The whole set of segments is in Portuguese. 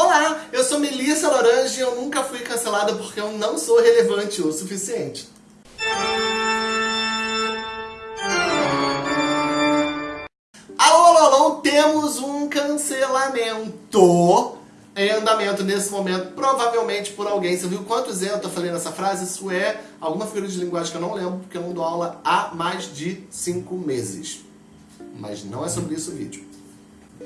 Olá, eu sou Melissa Lorange e eu nunca fui cancelada porque eu não sou relevante o suficiente. Alô, alô, alô, temos um cancelamento em andamento nesse momento, provavelmente por alguém. Você viu quantos eu falei nessa frase? Isso é alguma figura de linguagem que eu não lembro, porque eu não dou aula há mais de cinco meses. Mas não é sobre isso o vídeo.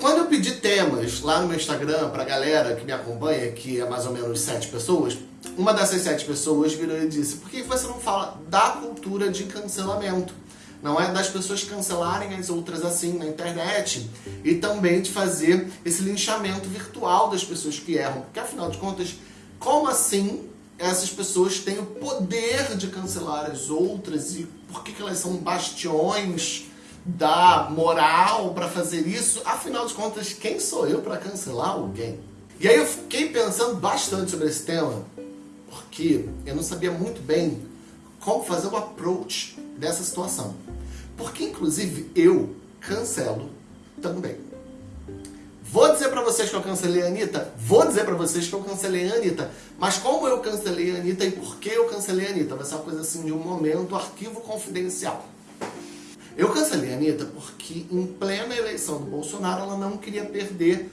Quando eu pedi temas lá no meu Instagram pra galera que me acompanha, que é mais ou menos sete pessoas, uma dessas sete pessoas virou e disse, por que você não fala da cultura de cancelamento? não é das pessoas cancelarem as outras assim na internet e também de fazer esse linchamento virtual das pessoas que erram. Porque afinal de contas, como assim essas pessoas têm o poder de cancelar as outras e por que, que elas são bastiões da moral para fazer isso? Afinal de contas, quem sou eu para cancelar alguém? E aí eu fiquei pensando bastante sobre esse tema, porque eu não sabia muito bem como fazer o approach dessa situação. Porque, inclusive, eu cancelo também. Vou dizer pra vocês que eu cancelei a Anitta? Vou dizer pra vocês que eu cancelei a Anitta. Mas como eu cancelei a Anitta e por que eu cancelei a Anitta? Vai ser uma coisa assim de um momento, arquivo confidencial. Eu cancelei a Anitta porque em plena eleição do Bolsonaro ela não queria perder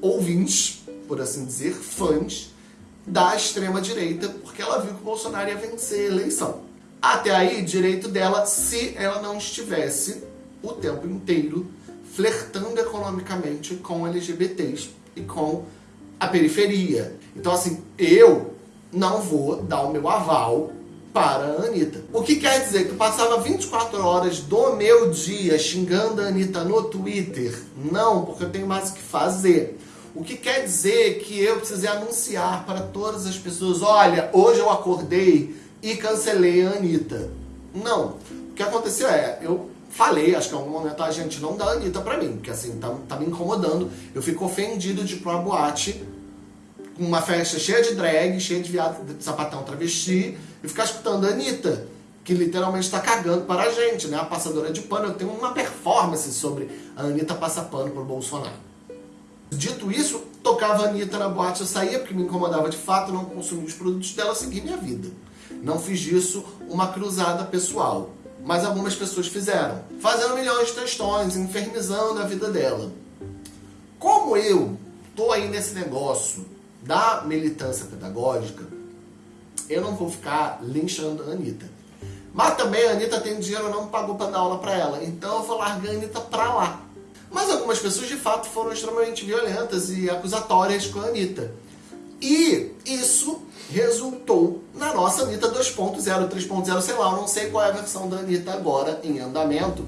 ouvintes, por assim dizer, fãs da extrema-direita, porque ela viu que o Bolsonaro ia vencer a eleição. Até aí, direito dela se ela não estivesse o tempo inteiro flertando economicamente com LGBTs e com a periferia. Então, assim, eu não vou dar o meu aval para a Anitta. O que quer dizer que eu passava 24 horas do meu dia xingando a Anitta no Twitter? Não, porque eu tenho mais o que fazer. O que quer dizer que eu precisei anunciar para todas as pessoas, olha, hoje eu acordei e cancelei a Anitta. Não. O que aconteceu é, eu falei, acho que em algum momento, a gente não dá a Anitta pra mim, porque assim, tá, tá me incomodando. Eu fico ofendido de ir pra uma boate com uma festa cheia de drag, cheia de viado, de sapatão travesti, e ficar escutando a Anitta, que literalmente está cagando para a gente, né? A passadora de pano. Eu tenho uma performance sobre a Anitta passar pano pro Bolsonaro. Dito isso, tocava a Anitta na boate, eu saía porque me incomodava de fato, não consumia os produtos dela, segui minha vida. Não fiz disso uma cruzada pessoal, mas algumas pessoas fizeram, fazendo milhões de textões, infernizando a vida dela. Como eu tô aí nesse negócio da militância pedagógica, eu não vou ficar linchando a Anitta. Mas também a Anitta tem dinheiro, não pagou para dar aula para ela, então eu vou largar a Anitta para lá. Mas algumas pessoas de fato foram extremamente violentas e acusatórias com a Anitta. E isso resultou na nossa Anitta 2.0, 3.0, sei lá, eu não sei qual é a versão da Anitta agora em andamento,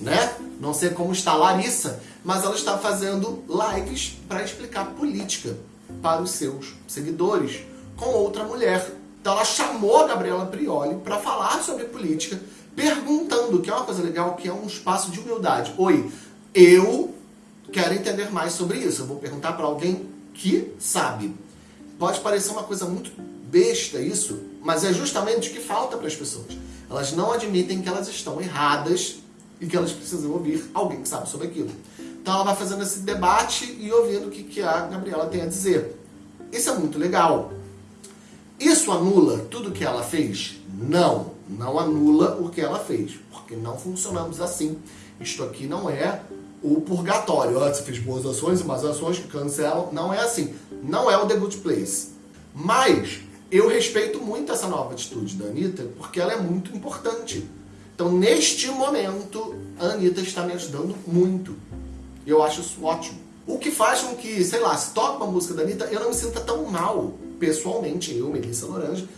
né? Não sei como está a Larissa, mas ela está fazendo lives para explicar política para os seus seguidores com outra mulher. Então ela chamou a Gabriela Prioli para falar sobre política, perguntando, que é uma coisa legal, que é um espaço de humildade. Oi, eu quero entender mais sobre isso. Eu vou perguntar para alguém que sabe. Pode parecer uma coisa muito besta isso, mas é justamente o que falta para as pessoas. Elas não admitem que elas estão erradas e que elas precisam ouvir alguém que sabe sobre aquilo. Então ela vai fazendo esse debate e ouvindo o que, que a Gabriela tem a dizer. Isso é muito legal. Isso anula tudo que ela fez? Não, não anula o que ela fez, porque não funcionamos assim. Isto aqui não é o purgatório. Ó, você fez boas ações e más ações que cancelam. Não é assim. Não é o The Good Place. Mas eu respeito muito essa nova atitude da Anitta, porque ela é muito importante. Então, neste momento, a Anitta está me ajudando muito. Eu acho isso ótimo. O que faz com que, sei lá, se toca uma música da Anitta, eu não me sinta tão mal, pessoalmente, eu, Melissa Lorange,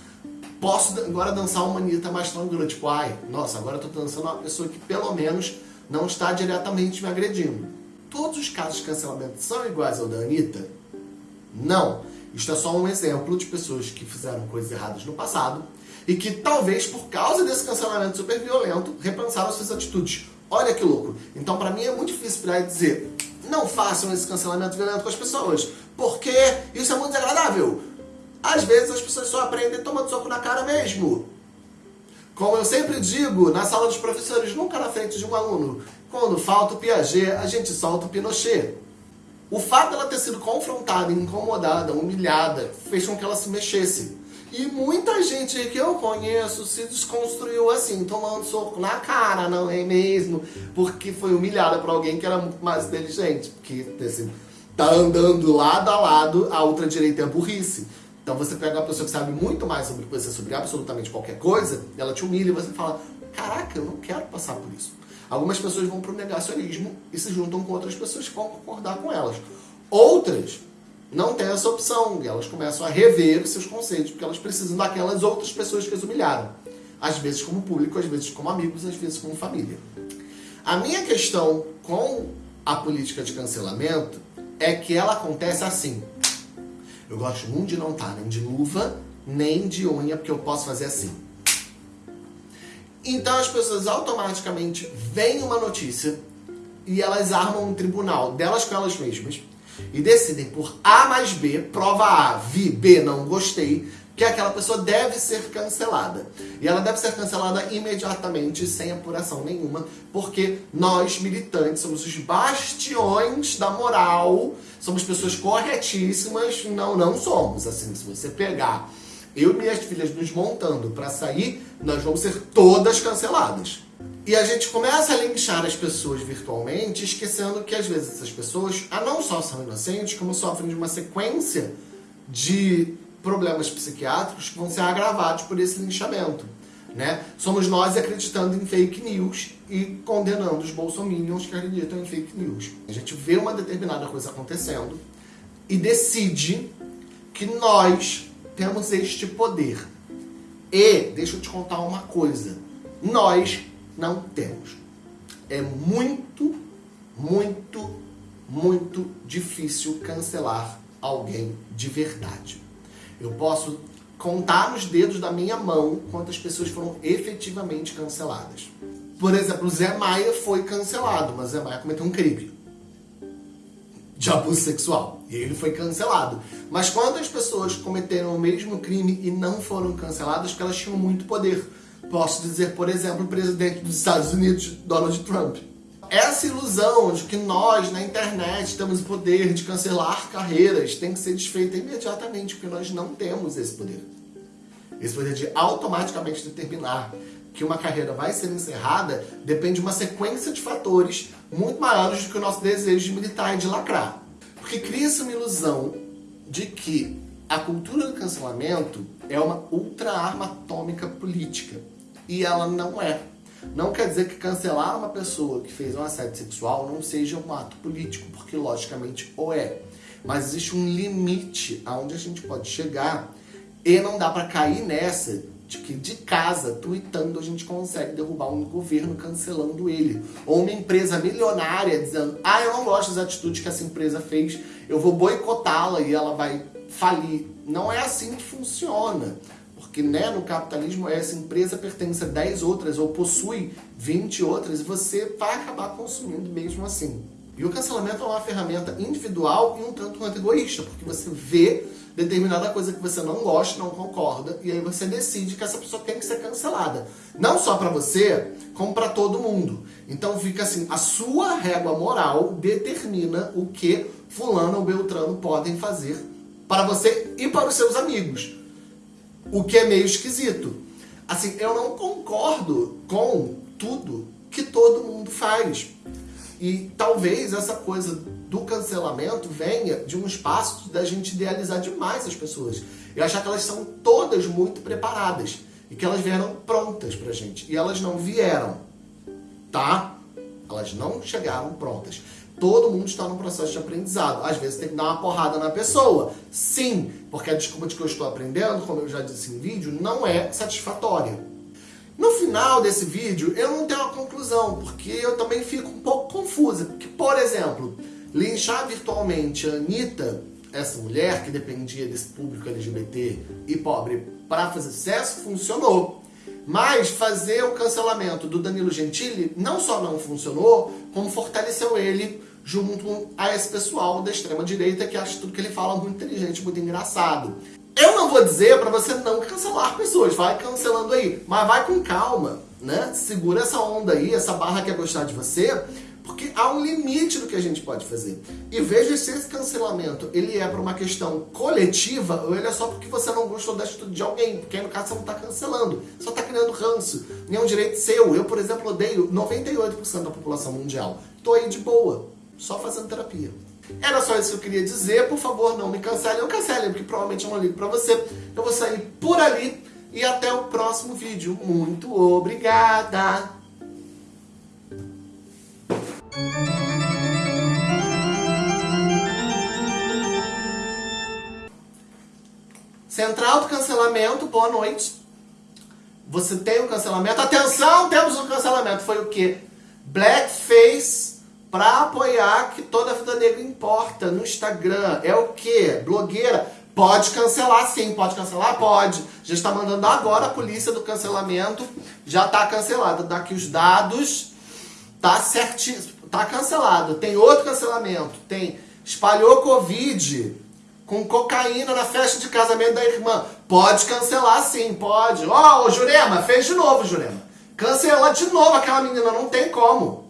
posso agora dançar uma Anitta mais tranquila, tipo, ai, nossa, agora eu tô dançando uma pessoa que pelo menos não está diretamente me agredindo. Todos os casos de cancelamento são iguais ao da Anitta? Não. Isto é só um exemplo de pessoas que fizeram coisas erradas no passado e que talvez por causa desse cancelamento super violento repensaram suas atitudes. Olha que louco. Então para mim é muito difícil virar e dizer não façam esse cancelamento violento com as pessoas, porque isso é muito desagradável. Às vezes as pessoas só aprendem tomando soco na cara mesmo. Como eu sempre digo na sala dos professores, nunca na frente de um aluno, quando falta o Piaget, a gente solta o Pinochet. O fato dela ter sido confrontada, incomodada, humilhada, fez com que ela se mexesse. E muita gente que eu conheço se desconstruiu assim, tomando soco na cara, não é mesmo? Porque foi humilhada por alguém que era muito mais inteligente. Porque assim, tá andando lado a lado, a ultradireita é burrice. Então você pega uma pessoa que sabe muito mais sobre você, sobre absolutamente qualquer coisa, ela te humilha e você fala, caraca, eu não quero passar por isso. Algumas pessoas vão para o negacionismo e se juntam com outras pessoas que vão concordar com elas. Outras não têm essa opção elas começam a rever os seus conceitos, porque elas precisam daquelas outras pessoas que as humilharam. Às vezes como público, às vezes como amigos, às vezes como família. A minha questão com a política de cancelamento é que ela acontece assim. Eu gosto muito de não estar nem de luva, nem de unha, porque eu posso fazer assim. Então as pessoas automaticamente veem uma notícia e elas armam um tribunal delas com elas mesmas e decidem por A mais B, prova A, vi, B, não gostei, que aquela pessoa deve ser cancelada. E ela deve ser cancelada imediatamente, sem apuração nenhuma, porque nós, militantes, somos os bastiões da moral, somos pessoas corretíssimas, não, não somos. Assim, se você pegar eu e minhas filhas nos montando para sair, nós vamos ser todas canceladas. E a gente começa a linchar as pessoas virtualmente, esquecendo que às vezes essas pessoas ah, não só são inocentes, como sofrem de uma sequência de problemas psiquiátricos que vão ser agravados por esse linchamento. Né? Somos nós acreditando em fake news e condenando os bolsominions que acreditam em fake news. A gente vê uma determinada coisa acontecendo e decide que nós temos este poder. E, deixa eu te contar uma coisa, nós não temos. É muito, muito, muito difícil cancelar alguém de verdade. Eu posso contar nos dedos da minha mão quantas pessoas foram efetivamente canceladas. Por exemplo, Zé Maia foi cancelado, mas Zé Maia cometeu um crime de abuso sexual. E ele foi cancelado. Mas quantas pessoas cometeram o mesmo crime e não foram canceladas porque elas tinham muito poder? Posso dizer, por exemplo, o presidente dos Estados Unidos, Donald Trump. Essa ilusão de que nós, na internet, temos o poder de cancelar carreiras tem que ser desfeita imediatamente, porque nós não temos esse poder. Esse poder de automaticamente determinar que uma carreira vai ser encerrada depende de uma sequência de fatores muito maiores do que o nosso desejo de militar e de lacrar. Porque cria-se uma ilusão de que a cultura do cancelamento é uma ultra-arma atômica política. E ela não é. Não quer dizer que cancelar uma pessoa que fez um assédio sexual não seja um ato político, porque logicamente o é. Mas existe um limite aonde a gente pode chegar e não dá para cair nessa de que de casa, tweetando, a gente consegue derrubar um governo cancelando ele. Ou uma empresa milionária dizendo, ah, eu não gosto das atitudes que essa empresa fez, eu vou boicotá-la e ela vai falir. Não é assim que funciona. Porque né, no capitalismo essa empresa pertence a 10 outras ou possui 20 outras e você vai acabar consumindo mesmo assim. E o cancelamento é uma ferramenta individual e um tanto quanto egoísta, porque você vê determinada coisa que você não gosta, não concorda, e aí você decide que essa pessoa tem que ser cancelada. Não só para você, como para todo mundo. Então fica assim, a sua régua moral determina o que fulano ou beltrano podem fazer para você e para os seus amigos. O que é meio esquisito. Assim, eu não concordo com tudo que todo mundo faz. E talvez essa coisa do cancelamento venha de um espaço da gente idealizar demais as pessoas. E achar que elas são todas muito preparadas. E que elas vieram prontas pra gente. E elas não vieram. Tá? Elas não chegaram prontas. Todo mundo está num processo de aprendizado. Às vezes tem que dar uma porrada na pessoa. Sim, porque a desculpa de que eu estou aprendendo, como eu já disse em vídeo, não é satisfatória. No final desse vídeo, eu não tenho uma conclusão, porque eu também fico um pouco confusa. Porque, por exemplo, linchar virtualmente a Anitta, essa mulher que dependia desse público LGBT e pobre para fazer sucesso, funcionou. Mas fazer o cancelamento do Danilo Gentili não só não funcionou, como fortaleceu ele junto a esse pessoal da extrema-direita que acha tudo que ele fala muito inteligente, muito engraçado. Eu não vou dizer para você não cancelar pessoas, vai cancelando aí, mas vai com calma, né? Segura essa onda aí, essa barra que é gostar de você, Porque há um limite do que a gente pode fazer. E veja se esse cancelamento ele é para uma questão coletiva ou ele é só porque você não gostou da atitude de alguém. Porque aí, no caso, você não está cancelando. Só está criando ranço. Nem é um direito seu. Eu, por exemplo, odeio 98% da população mundial. Estou aí de boa. Só fazendo terapia. Era só isso que eu queria dizer. Por favor, não me cancelem. Não cancelem, porque provavelmente eu não ligo para você. Eu vou sair por ali. E até o próximo vídeo. Muito obrigada! Central do cancelamento, boa noite. Você tem um cancelamento. Atenção, temos um cancelamento. Foi o quê? Blackface para apoiar que toda a vida negra importa no Instagram. É o quê? Blogueira. Pode cancelar sim, pode cancelar? Pode. Já está mandando agora a polícia do cancelamento. Já está cancelada. Daqui os dados. Tá certinho. Tá cancelado. Tem outro cancelamento. Tem espalhou Covid com cocaína na festa de casamento da irmã. Pode cancelar sim, pode. Ó, oh, o Jurema, fez de novo, Jurema. Cancela de novo aquela menina, não tem como.